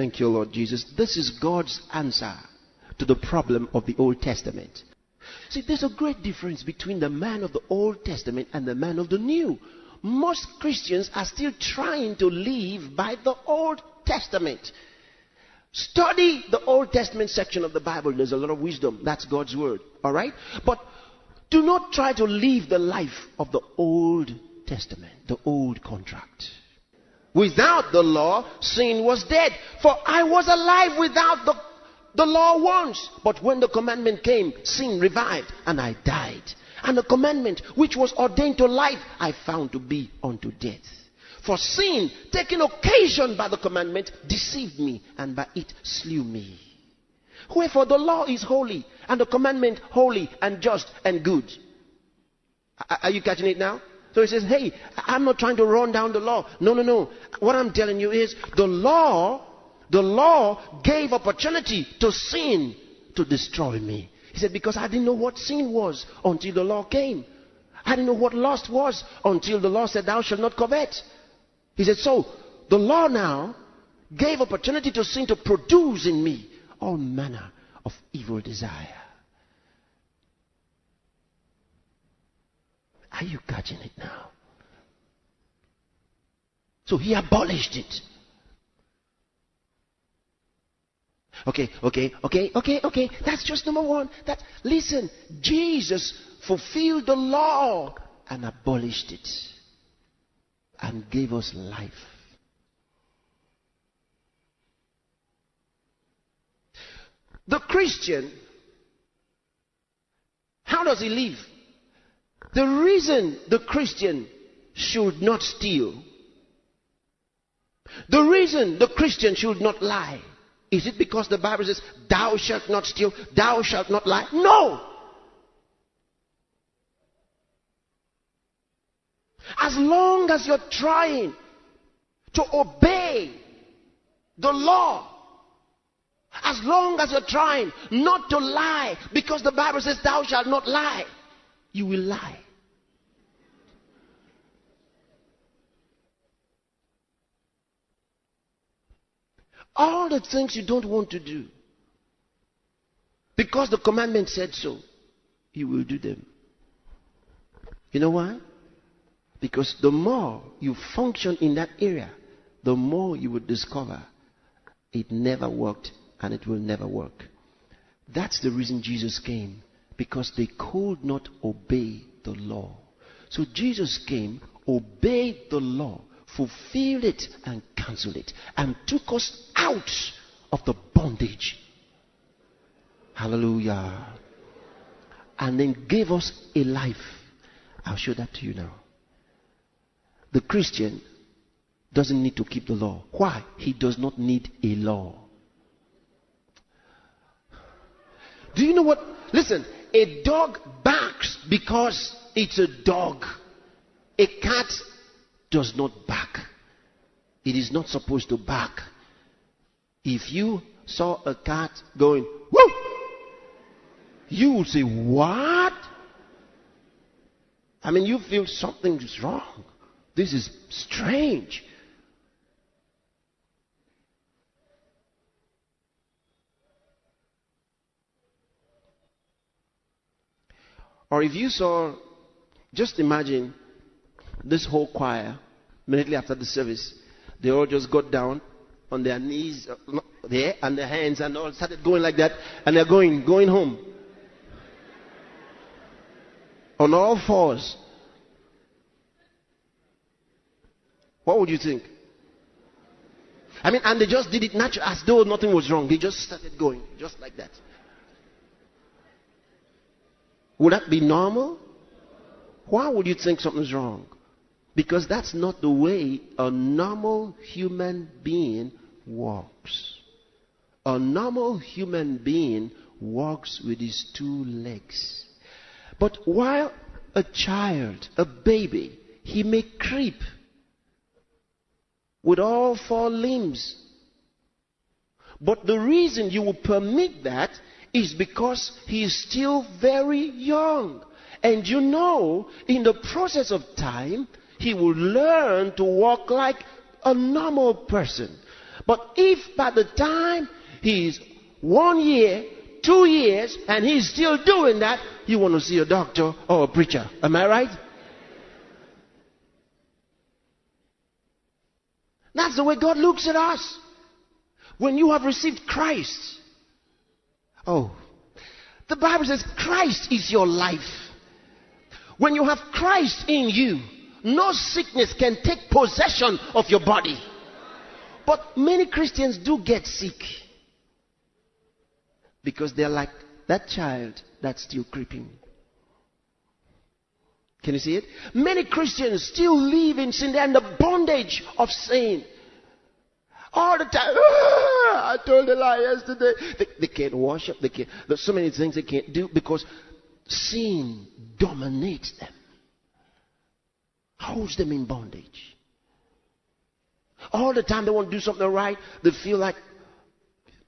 Thank you, Lord Jesus. This is God's answer to the problem of the Old Testament. See, there's a great difference between the man of the Old Testament and the man of the New. Most Christians are still trying to live by the Old Testament. Study the Old Testament section of the Bible. There's a lot of wisdom. That's God's word. All right? But do not try to live the life of the Old Testament, the old contract. Without the law, sin was dead. For I was alive without the, the law once. But when the commandment came, sin revived and I died. And the commandment which was ordained to life, I found to be unto death. For sin, taking occasion by the commandment, deceived me and by it slew me. Wherefore the law is holy and the commandment holy and just and good. Are you catching it now? So he says, Hey, I'm not trying to run down the law. No, no, no. What I'm telling you is the law, the law gave opportunity to sin to destroy me. He said, Because I didn't know what sin was until the law came. I didn't know what lust was until the law said, Thou shalt not covet. He said, So the law now gave opportunity to sin to produce in me all manner of evil desire. Are you catching it now? So he abolished it. Okay, okay, okay, okay, okay. That's just number one. That listen, Jesus fulfilled the law and abolished it and gave us life. The Christian, how does he live? The reason the Christian should not steal, the reason the Christian should not lie, is it because the Bible says, Thou shalt not steal, thou shalt not lie? No! As long as you're trying to obey the law, as long as you're trying not to lie, because the Bible says, Thou shalt not lie you will lie. All the things you don't want to do, because the commandment said so, you will do them. You know why? Because the more you function in that area, the more you will discover it never worked and it will never work. That's the reason Jesus came because they could not obey the law. So Jesus came, obeyed the law, fulfilled it, and cancelled it, and took us out of the bondage. Hallelujah. And then gave us a life. I'll show that to you now. The Christian doesn't need to keep the law. Why? He does not need a law. Do you know what? Listen, a dog barks because it's a dog. A cat does not bark. It is not supposed to bark. If you saw a cat going, whoo, you would say, what? I mean, you feel something is wrong. This is strange. Or if you saw, just imagine this whole choir, immediately after the service, they all just got down on their knees uh, there and their hands and all started going like that and they're going, going home. On all fours. What would you think? I mean, and they just did it naturally as though nothing was wrong. They just started going, just like that. Would that be normal? Why would you think something's wrong? Because that's not the way a normal human being walks. A normal human being walks with his two legs. But while a child, a baby, he may creep with all four limbs. But the reason you will permit that is because he is still very young. And you know, in the process of time, he will learn to walk like a normal person. But if by the time he is one year, two years, and he's still doing that, you want to see a doctor or a preacher. Am I right? That's the way God looks at us. When you have received Christ, oh, the Bible says Christ is your life. When you have Christ in you, no sickness can take possession of your body. But many Christians do get sick because they're like that child that's still creeping. Can you see it? Many Christians still live in sin. They're in the bondage of sin. All the time. I told a lie yesterday. They, they can't worship. They can't. There's so many things they can't do because sin dominates them. Holds them in bondage. All the time they want to do something right. They feel like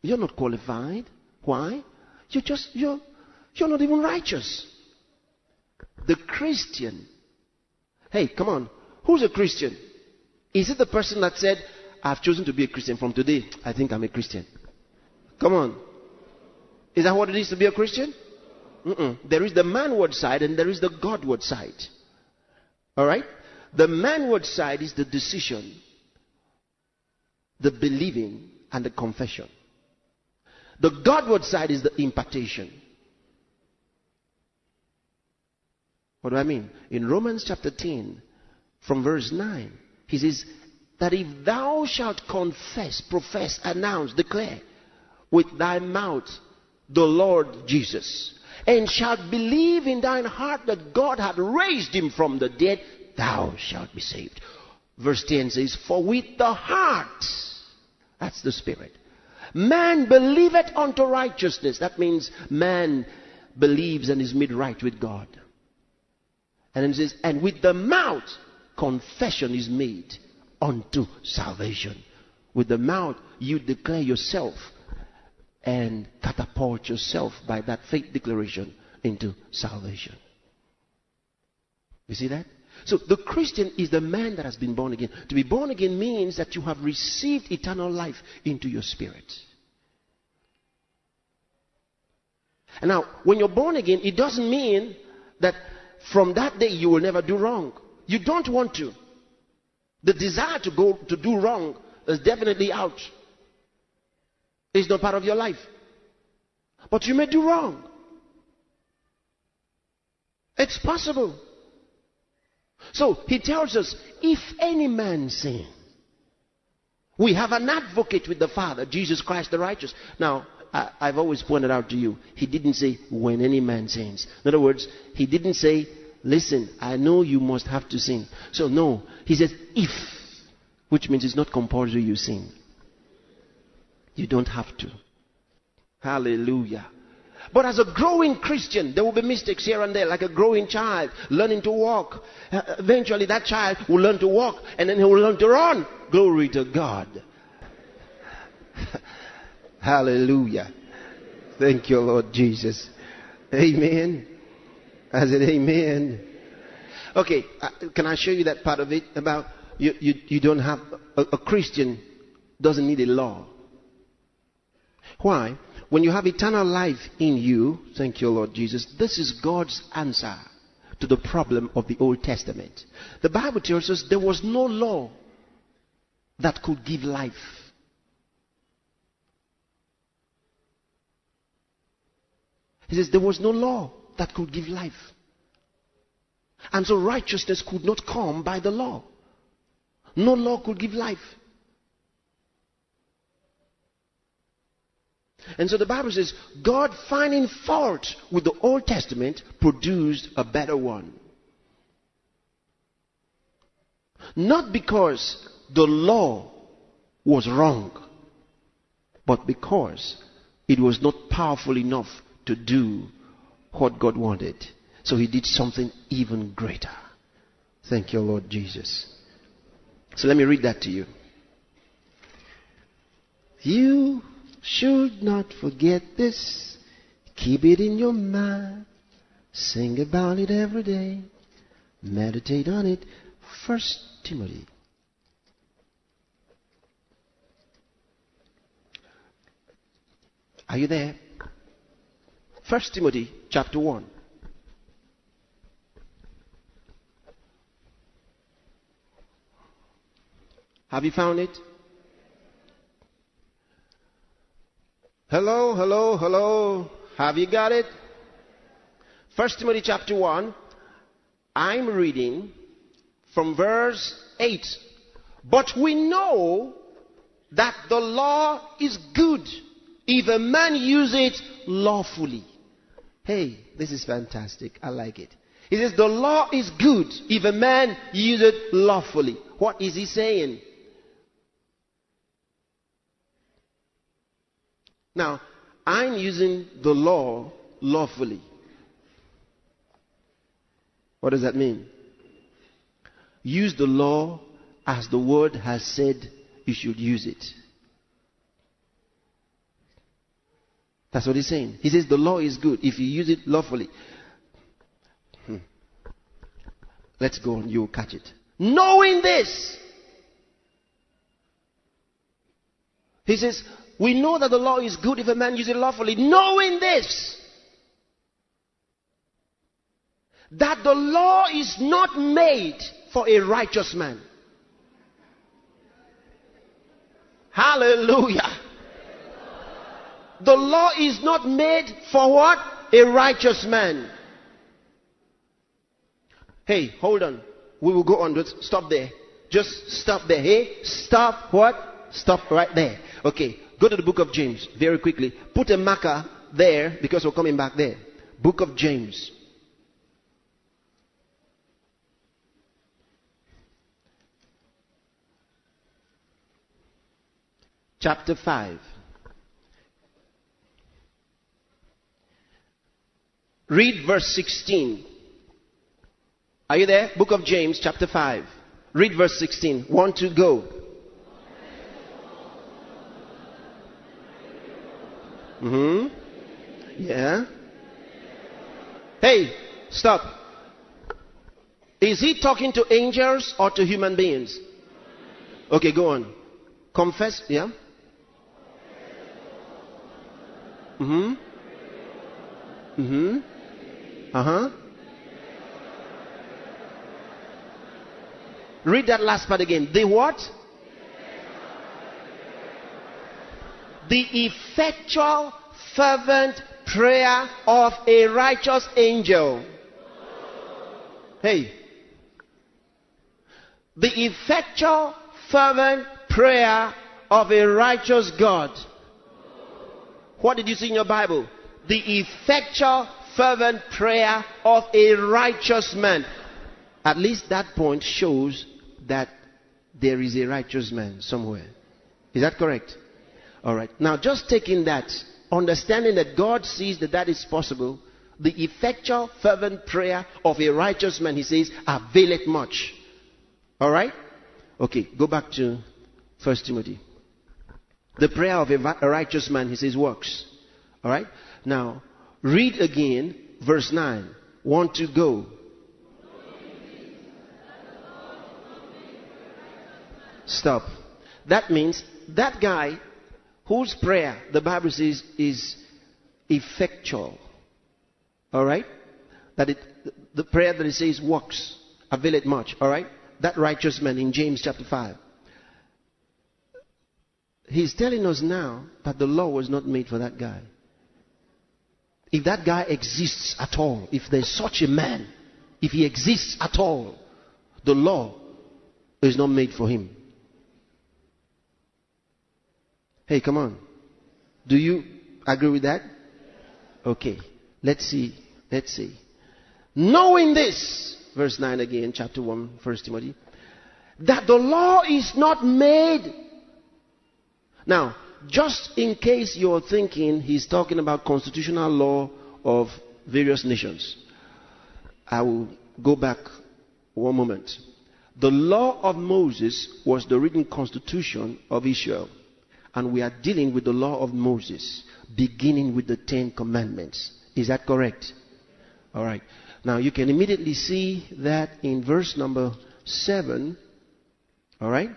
you're not qualified. Why? You're just you're you're not even righteous. The Christian. Hey, come on. Who's a Christian? Is it the person that said, I've chosen to be a Christian from today? I think I'm a Christian. Come on. Is that what it is to be a Christian? Mm-mm. There is the manward side and there is the Godward side. All right? The manward side is the decision, the believing, and the confession. The Godward side is the impartation. What do I mean? In Romans chapter 10, from verse 9, he says, That if thou shalt confess, profess, announce, declare with thy mouth the Lord Jesus, and shalt believe in thine heart that God hath raised him from the dead, thou shalt be saved. Verse 10 says, For with the heart, that's the spirit, man believeth unto righteousness. That means man believes and is made right with God. And it says, and with the mouth confession is made unto salvation. With the mouth you declare yourself and catapult yourself by that faith declaration into salvation. You see that? So the Christian is the man that has been born again. To be born again means that you have received eternal life into your spirit. And now, when you're born again, it doesn't mean that from that day you will never do wrong. You don't want to. The desire to go to do wrong is definitely out. It's not part of your life. But you may do wrong. It's possible. So he tells us, if any man sin, we have an advocate with the Father, Jesus Christ the righteous. Now, I, have always pointed out to you, he didn't say when any man sins. In other words, he didn't say, listen, I know you must have to sin. So no, he says if, which means it's not compulsory you sin. You don't have to. Hallelujah. But as a growing Christian, there will be mistakes here and there, like a growing child learning to walk. Uh, eventually, that child will learn to walk and then he will learn to run. Glory to God. Hallelujah. Thank you, Lord Jesus. Amen. I said, Amen. Okay, uh, can I show you that part of it about you, you, you don't have a, a Christian doesn't need a law. Why? When you have eternal life in you, thank you, Lord Jesus, this is God's answer to the problem of the Old Testament. The Bible tells us there was no law that could give life. He says there was no law that could give life. And so righteousness could not come by the law. No law could give life. And so the Bible says, God finding fault with the Old Testament produced a better one. Not because the law was wrong, but because it was not powerful enough to do what God wanted. So he did something even greater. Thank you, Lord Jesus. So let me read that to you. You should not forget this. Keep it in your mind. Sing about it every day. Meditate on it. First Timothy Are you there? First Timothy chapter 1. Have you found it? Hello, hello, hello. Have you got it? 1 Timothy chapter 1. I'm reading from verse 8. But we know that the law is good if a man use it lawfully. Hey, this is fantastic. I like it. He says the law is good if a man use it lawfully. What is he saying? Now, I'm using the law lawfully. What does that mean? Use the law as the word has said you should use it. That's what he's saying. He says the law is good if you use it lawfully. Hmm. Let's go on, you'll catch it. Knowing this, he says, we know that the law is good if a man uses it lawfully. Knowing this, that the law is not made for a righteous man. Hallelujah. The law is not made for what? A righteous man. Hey, hold on. We will go on. Stop there. Just stop there. Hey, stop what? Stop right there. Okay. Go to the book of James very quickly. Put a marker there because we're coming back there. Book of James. Chapter 5. Read verse 16. Are you there? Book of James, chapter 5. Read verse 16. One, two, go. Mm hmm. Yeah. Hey, stop. Is he talking to angels or to human beings? Okay, go on. Confess, yeah? Mm hmm. Uh huh. Read that last part again. The what? The effectual, fervent prayer of a righteous angel. Hey. The effectual, fervent prayer of a righteous God. What did you see in your Bible? The effectual, fervent prayer of a righteous man. At least that point shows that there is a righteous man somewhere. Is that correct? All right. Now, just taking that, understanding that God sees that that is possible, the effectual, fervent prayer of a righteous man, he says, availeth much. All right? Okay, go back to First Timothy. The prayer of a righteous man, he says, works. All right? Now, read again verse 9. Want to go. Stop. That means that guy whose prayer the Bible says is effectual. All right? That it, the prayer that it says works, avail it much. All right? That righteous man in James chapter 5. He's telling us now that the law was not made for that guy. If that guy exists at all, if there's such a man, if he exists at all, the law is not made for him. Hey, come on. Do you agree with that? Okay. Let's see. Let's see. Knowing this, verse 9 again, chapter 1, 1 Timothy, that the law is not made. Now, just in case you're thinking he's talking about constitutional law of various nations, I will go back one moment. The law of Moses was the written constitution of Israel. And we are dealing with the law of Moses, beginning with the Ten Commandments. Is that correct? All right. Now you can immediately see that in verse number 7. All right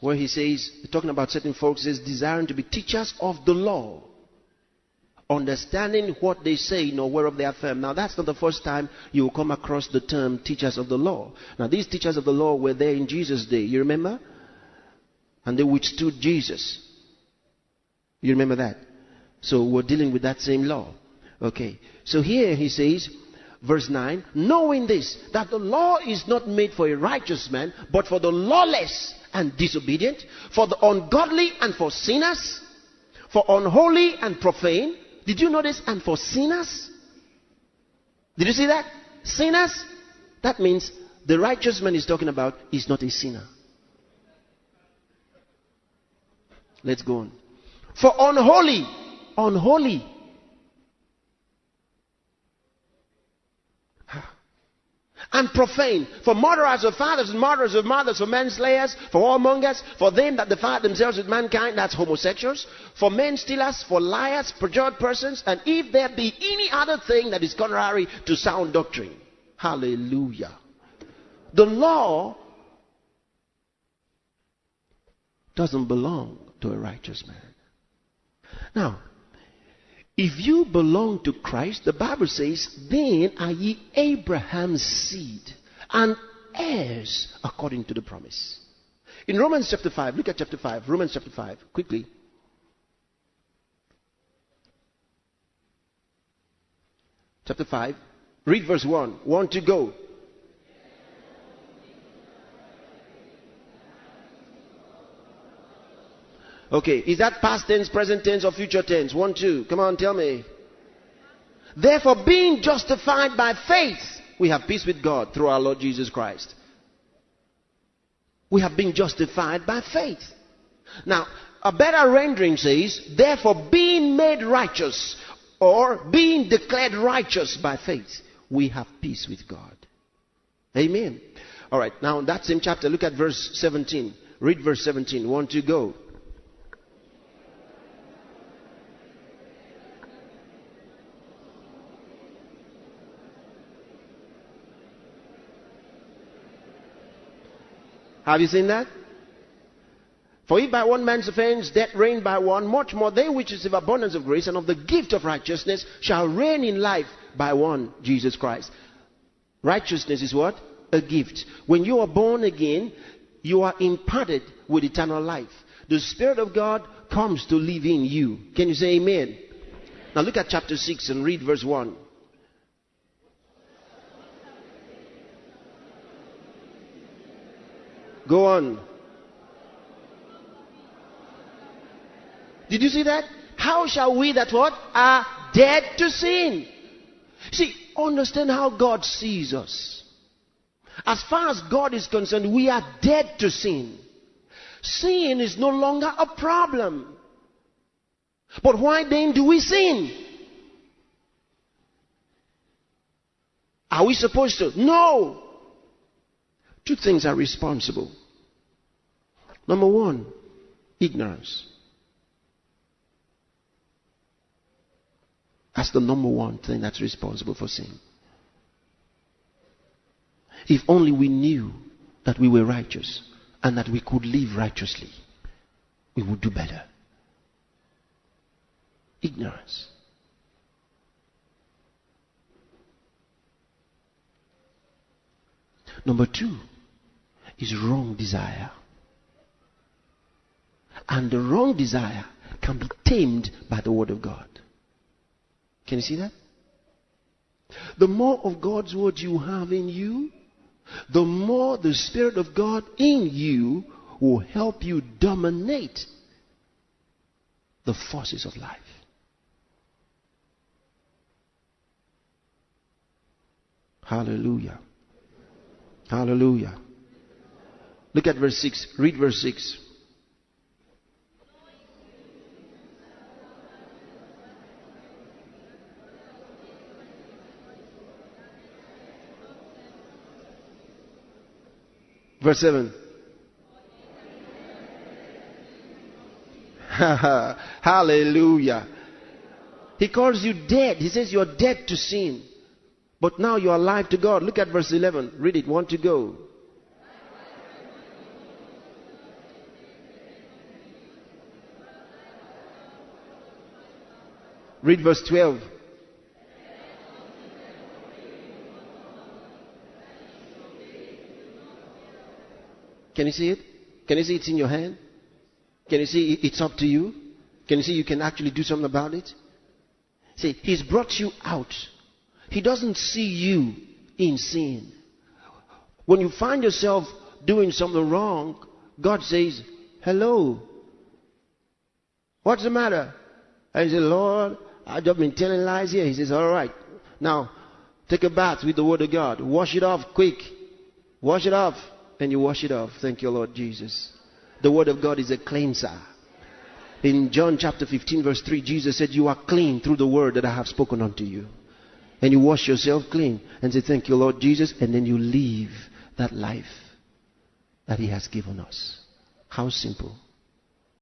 where he says, talking about certain folks, says, desiring to be teachers of the law. understanding what they say nor whereof they affirm. Now, that's not the first time you will come across the term teachers of the law. Now, these teachers of the law were there in Jesus' day. You remember? And they withstood Jesus. You remember that? So, we're dealing with that same law. Okay. So, here he says, verse 9, knowing this, that the law is not made for a righteous man, but for the lawless and disobedient, for the ungodly and for sinners, for unholy and profane did you notice? And for sinners? Did you see that? Sinners? That means the righteous man is talking about is not a sinner. Let's go on. For unholy, unholy and profane, for murderers of fathers and murderers of mothers, for manslayers, for whoremongers, for them that defile themselves with mankind, that's homosexuals, for men stealers, for liars, perjured persons, and if there be any other thing that is contrary to sound doctrine. Hallelujah. The law doesn't belong to a righteous man. Now, if you belong to Christ, the Bible says, then are ye Abraham's seed and heirs according to the promise. In Romans chapter 5, look at chapter 5, Romans chapter 5, quickly. Chapter 5, read verse 1. 1 to go. Okay, is that past tense, present tense, or future tense? One, two. Come on, tell me. Therefore, being justified by faith, we have peace with God through our Lord Jesus Christ. We have been justified by faith. Now, a better rendering says, therefore, being made righteous or being declared righteous by faith, we have peace with God. Amen. All right, now in that same chapter, look at verse 17. Read verse 17. One, two, go. Have you seen that? For if by one man's offense death reigned by one, much more they which receive abundance of grace and of the gift of righteousness shall reign in life by one, Jesus Christ. Righteousness is what? A gift. When you are born again, you are imparted with eternal life. The Spirit of God comes to live in you. Can you say amen? Now look at chapter 6 and read verse 1. Go on. Did you see that? How shall we that what? Are dead to sin. See, understand how God sees us. As far as God is concerned, we are dead to sin. Sin is no longer a problem. But why then do we sin? Are we supposed to? No. Two things are responsible. Number one, ignorance. That's the number one thing that's responsible for sin. If only we knew that we were righteous and that we could live righteously, we would do better. Ignorance. Number two, is wrong desire. And the wrong desire can be tamed by the Word of God. Can you see that? The more of God's Word you have in you, the more the Spirit of God in you will help you dominate the forces of life. Hallelujah. Hallelujah. Look at verse 6. Read verse 6. Verse 7. Hallelujah. He calls you dead. He says you're dead to sin. But now you're alive to God. Look at verse 11. Read it. Want to go. Read verse 12. Can you see it? Can you see it's in your hand? Can you see it's up to you? Can you see you can actually do something about it? See, He's brought you out. He doesn't see you in sin. When you find yourself doing something wrong, God says, Hello. What's the matter? I say, Lord, I've just been telling lies here. He says, All right. Now, take a bath with the Word of God. Wash it off quick. Wash it off. And you wash it off. Thank you, Lord Jesus. The Word of God is a cleanser. In John chapter 15, verse 3, Jesus said, You are clean through the Word that I have spoken unto you. And you wash yourself clean and say, Thank you, Lord Jesus. And then you live that life that He has given us. How simple.